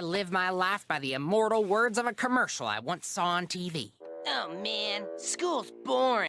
I live my life by the immortal words of a commercial I once saw on TV. Oh man, school's boring.